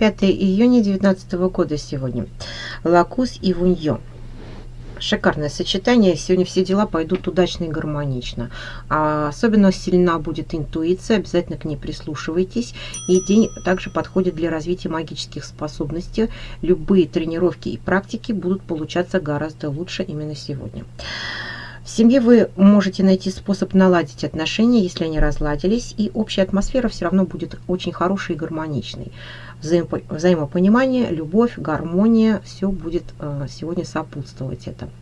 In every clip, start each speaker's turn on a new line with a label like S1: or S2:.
S1: 5 июня 2019 года сегодня. Лакус и Вуньо. Шикарное сочетание. Сегодня все дела пойдут удачно и гармонично. А особенно сильна будет интуиция. Обязательно к ней прислушивайтесь. И день также подходит для развития магических способностей. Любые тренировки и практики будут получаться гораздо лучше именно сегодня. В семье вы можете найти способ наладить отношения, если они разладились, и общая атмосфера все равно будет очень хорошей и гармоничной. взаимопонимание, любовь, гармония, все будет э, сегодня сопутствовать этому.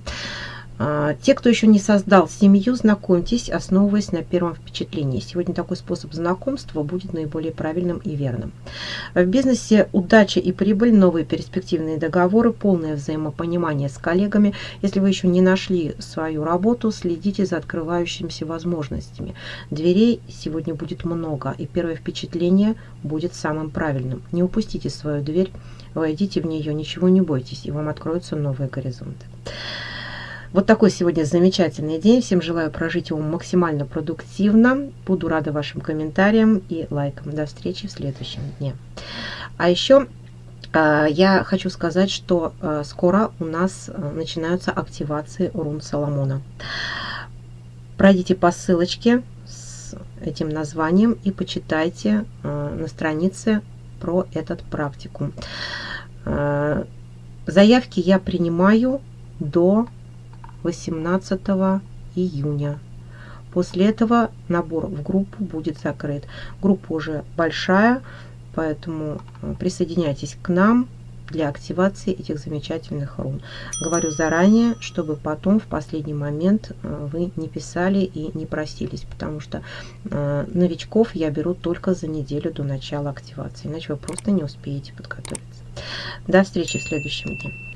S1: А, те, кто еще не создал семью, знакомьтесь, основываясь на первом впечатлении. Сегодня такой способ знакомства будет наиболее правильным и верным. В бизнесе удача и прибыль, новые перспективные договоры, полное взаимопонимание с коллегами. Если вы еще не нашли свою работу, следите за открывающимися возможностями. Дверей сегодня будет много, и первое впечатление будет самым правильным. Не упустите свою дверь, войдите в нее, ничего не бойтесь, и вам откроются новые горизонты. Вот такой сегодня замечательный день. Всем желаю прожить его максимально продуктивно. Буду рада вашим комментариям и лайкам. До встречи в следующем дне. А еще а, я хочу сказать, что а, скоро у нас а, начинаются активации рун Соломона. Пройдите по ссылочке с этим названием и почитайте на странице про этот практикум. Заявки я принимаю до 18 июня. После этого набор в группу будет закрыт. Группа уже большая, поэтому э, присоединяйтесь к нам для активации этих замечательных рун. Говорю заранее, чтобы потом в последний момент э, вы не писали и не просились, потому что э, новичков я беру только за неделю до начала активации, иначе вы просто не успеете подготовиться. До встречи в следующем дне.